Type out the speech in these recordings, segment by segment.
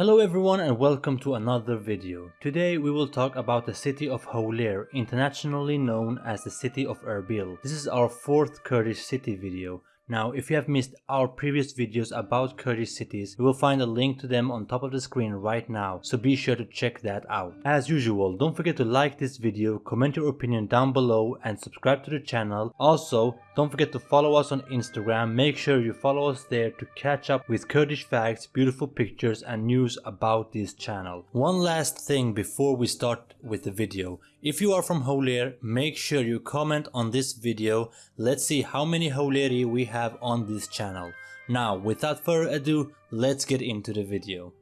Hello everyone and welcome to another video. Today we will talk about the city of Howler, internationally known as the city of Erbil. This is our fourth Kurdish city video. Now, if you have missed our previous videos about Kurdish cities, you will find a link to them on top of the screen right now, so be sure to check that out. As usual, don't forget to like this video, comment your opinion down below and subscribe to the channel. Also, don't forget to follow us on Instagram, make sure you follow us there to catch up with Kurdish facts, beautiful pictures and news about this channel. One last thing before we start with the video. If you are from Howler, make sure you comment on this video. Let's see how many Howleri we have on this channel. Now, without further ado, let's get into the video.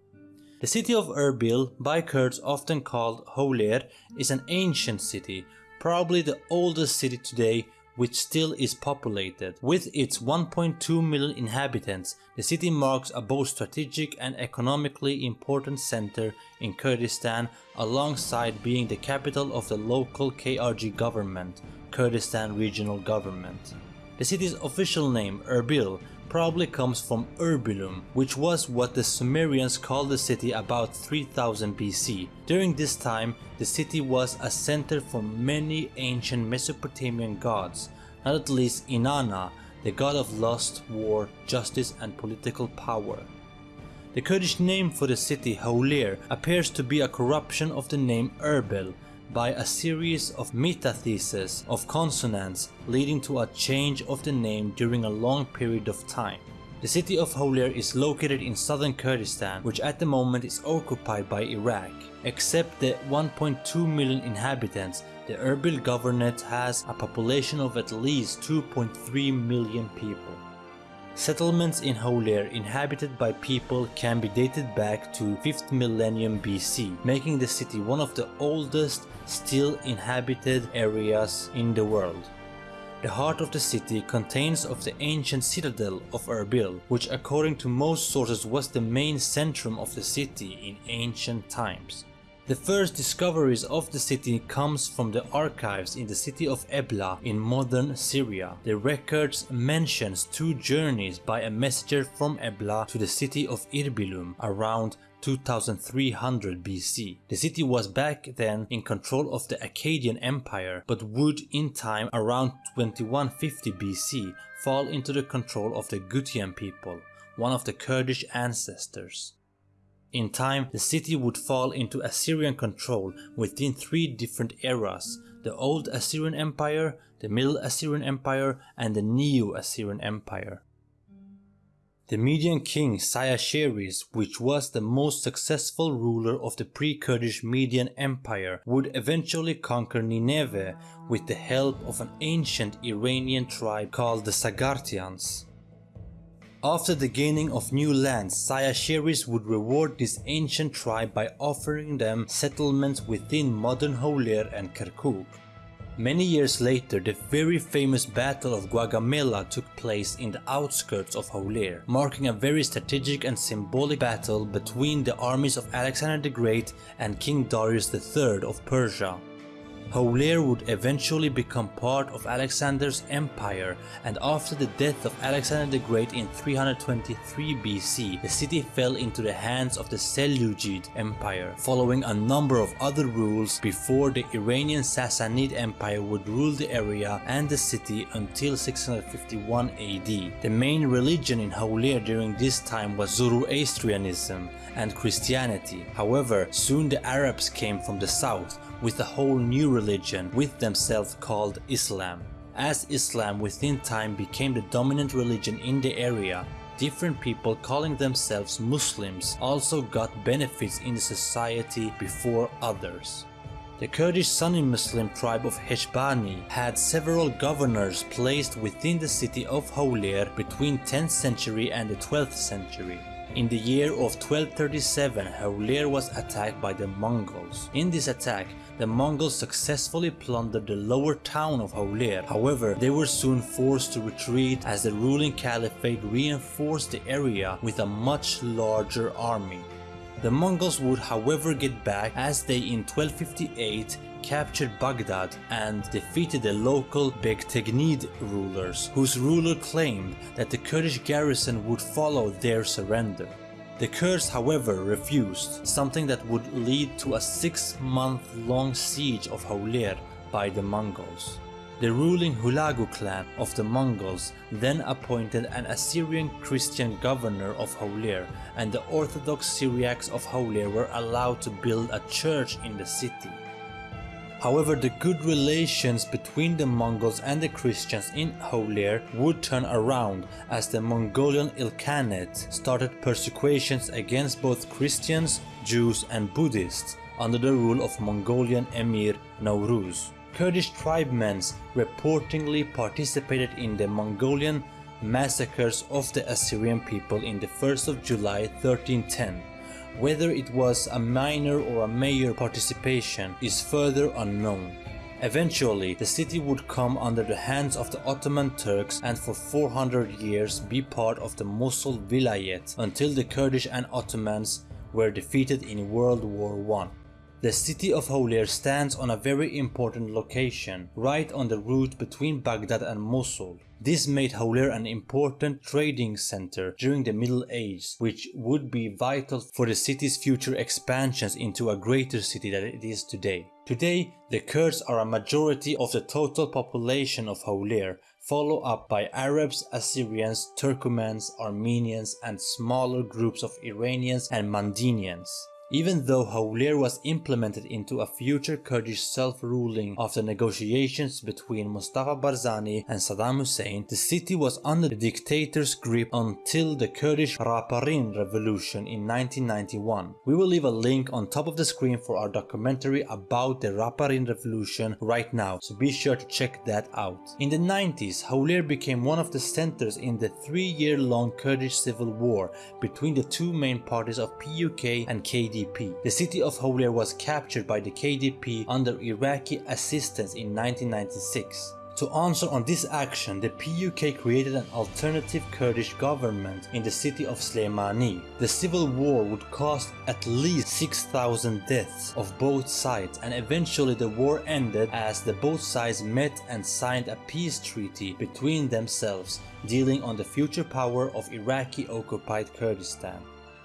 The city of Erbil, by Kurds often called Howler, is an ancient city, probably the oldest city today which still is populated. With its 1.2 million inhabitants, the city marks a both strategic and economically important center in Kurdistan alongside being the capital of the local KRG government, Kurdistan Regional Government. The city's official name, Erbil, probably comes from Erbilum, which was what the Sumerians called the city about 3000 BC. During this time, the city was a center for many ancient Mesopotamian gods, not at least Inanna, the god of lust, war, justice and political power. The Kurdish name for the city, Howler, appears to be a corruption of the name Erbil, by a series of metatheses of consonants leading to a change of the name during a long period of time. The city of Howler is located in southern Kurdistan, which at the moment is occupied by Iraq. Except the 1.2 million inhabitants, the Erbil Governorate has a population of at least 2.3 million people. Settlements in Howler inhabited by people can be dated back to 5th millennium BC, making the city one of the oldest still inhabited areas in the world. The heart of the city contains of the ancient citadel of Erbil, which according to most sources was the main centrum of the city in ancient times. The first discoveries of the city comes from the archives in the city of Ebla in modern Syria. The records mentions two journeys by a messenger from Ebla to the city of Irbilum around 2300 BC. The city was back then in control of the Akkadian Empire but would in time around 2150 BC fall into the control of the Gutian people, one of the Kurdish ancestors. In time, the city would fall into Assyrian control within three different eras, the Old Assyrian Empire, the Middle Assyrian Empire and the Neo-Assyrian Empire. The Median king Cyaxares, which was the most successful ruler of the pre-Kurdish Median Empire, would eventually conquer Nineveh with the help of an ancient Iranian tribe called the Sagartians. After the gaining of new lands, Cyaxares would reward this ancient tribe by offering them settlements within modern Howler and Kirkuk. Many years later, the very famous Battle of Gaugamela took place in the outskirts of Howler, marking a very strategic and symbolic battle between the armies of Alexander the Great and King Darius III of Persia. Howler would eventually become part of Alexander's empire and after the death of Alexander the Great in 323 BC, the city fell into the hands of the Seleucid Empire, following a number of other rules before the Iranian Sassanid Empire would rule the area and the city until 651 AD. The main religion in Howler during this time was Zoroastrianism and Christianity. However, soon the Arabs came from the south with a whole new religion with themselves called Islam. As Islam within time became the dominant religion in the area, different people calling themselves Muslims also got benefits in the society before others. The Kurdish Sunni Muslim tribe of Heshbani had several governors placed within the city of Howler between 10th century and the 12th century. In the year of 1237, Howler was attacked by the Mongols. In this attack, the Mongols successfully plundered the lower town of Howler. However, they were soon forced to retreat as the ruling caliphate reinforced the area with a much larger army. The Mongols would however get back as they in 1258 captured Baghdad and defeated the local Begteginid rulers, whose ruler claimed that the Kurdish garrison would follow their surrender. The Kurds however refused, something that would lead to a six month long siege of Hawler by the Mongols. The ruling Hulagu clan of the Mongols then appointed an Assyrian Christian governor of Hawler and the Orthodox Syriacs of Hawler were allowed to build a church in the city. However, the good relations between the Mongols and the Christians in Hawler would turn around as the Mongolian Ilkhanate started persecutions against both Christians, Jews and Buddhists under the rule of Mongolian Emir Nowruz. Kurdish tribesmen reportedly participated in the Mongolian massacres of the Assyrian people in the 1st of July 1310. Whether it was a minor or a major participation is further unknown. Eventually, the city would come under the hands of the Ottoman Turks and for 400 years be part of the Mosul Vilayet until the Kurdish and Ottomans were defeated in World War I. The city of Hawler stands on a very important location, right on the route between Baghdad and Mosul. This made Hawler an important trading center during the Middle Ages, which would be vital for the city's future expansions into a greater city than it is today. Today, the Kurds are a majority of the total population of Hawler, followed up by Arabs, Assyrians, Turkomans, Armenians and smaller groups of Iranians and Mandinians. Even though Hawler was implemented into a future Kurdish self-ruling after negotiations between Mustafa Barzani and Saddam Hussein, the city was under the dictator's grip until the Kurdish Raparin revolution in 1991. We will leave a link on top of the screen for our documentary about the Raparin revolution right now, so be sure to check that out. In the 90s, Hawler became one of the centers in the three-year-long Kurdish civil war between the two main parties of PUK and KD KDP. The city of Hawler was captured by the KDP under Iraqi assistance in 1996. To answer on this action, the PUK created an alternative Kurdish government in the city of Slemani. The civil war would cost at least 6,000 deaths of both sides and eventually the war ended as the both sides met and signed a peace treaty between themselves dealing on the future power of Iraqi occupied Kurdistan.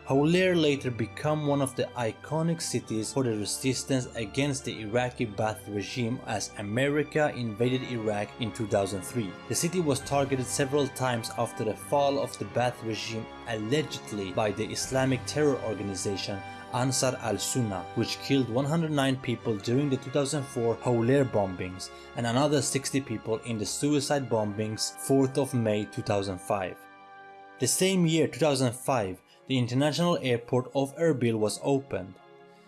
Hawler later became one of the iconic cities for the resistance against the Iraqi Ba'ath regime as America invaded Iraq in 2003. The city was targeted several times after the fall of the Ba'ath regime allegedly by the Islamic terror organization Ansar al-Sunnah, which killed 109 people during the 2004 Hawler bombings and another 60 people in the suicide bombings 4th of May 2005. The same year 2005, the international airport of Erbil was opened.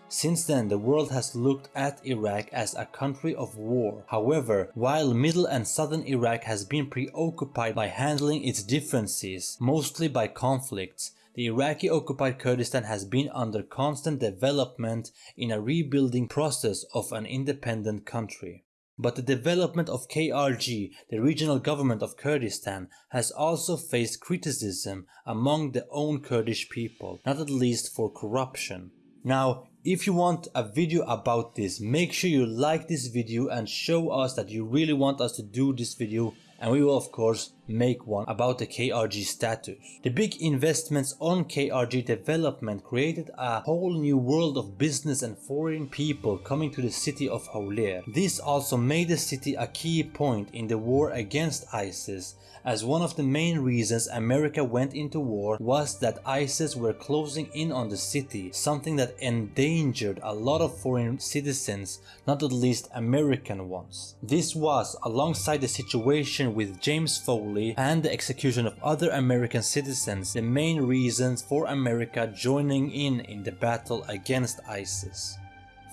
Since then, the world has looked at Iraq as a country of war. However, while middle and southern Iraq has been preoccupied by handling its differences, mostly by conflicts, the Iraqi occupied Kurdistan has been under constant development in a rebuilding process of an independent country. But the development of KRG, the regional government of Kurdistan, has also faced criticism among the own Kurdish people, not at least for corruption. Now, if you want a video about this, make sure you like this video and show us that you really want us to do this video and we will of course make one about the KRG status. The big investments on KRG development created a whole new world of business and foreign people coming to the city of Hawler. This also made the city a key point in the war against ISIS as one of the main reasons America went into war was that ISIS were closing in on the city, something that endangered a lot of foreign citizens, not at least American ones. This was, alongside the situation with James Foley and the execution of other American citizens, the main reasons for America joining in in the battle against ISIS.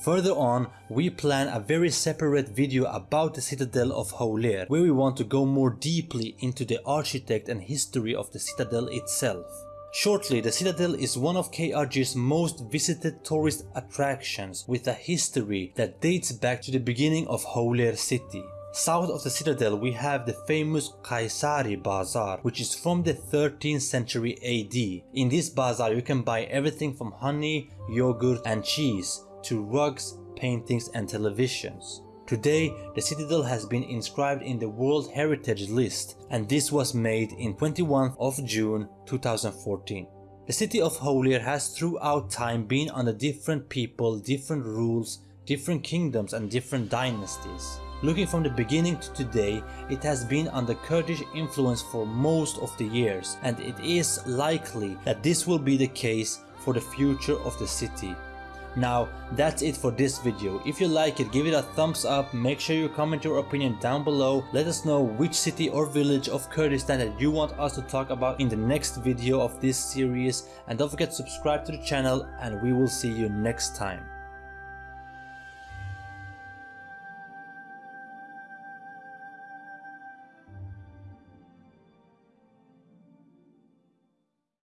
Further on, we plan a very separate video about the citadel of Hawler, where we want to go more deeply into the architect and history of the citadel itself. Shortly, the Citadel is one of KRG's most visited tourist attractions with a history that dates back to the beginning of Hawler city. South of the citadel we have the famous Kaysari Bazaar which is from the 13th century AD. In this bazaar you can buy everything from honey, yogurt and cheese to rugs, paintings and televisions. Today, the citadel has been inscribed in the World Heritage List and this was made in 21st of June 2014. The city of Hawler has throughout time been under different people, different rules, different kingdoms and different dynasties. Looking from the beginning to today, it has been under Kurdish influence for most of the years and it is likely that this will be the case for the future of the city. Now that's it for this video. If you like it, give it a thumbs up, make sure you comment your opinion down below. Let us know which city or village of Kurdistan that you want us to talk about in the next video of this series. And don't forget to subscribe to the channel and we will see you next time.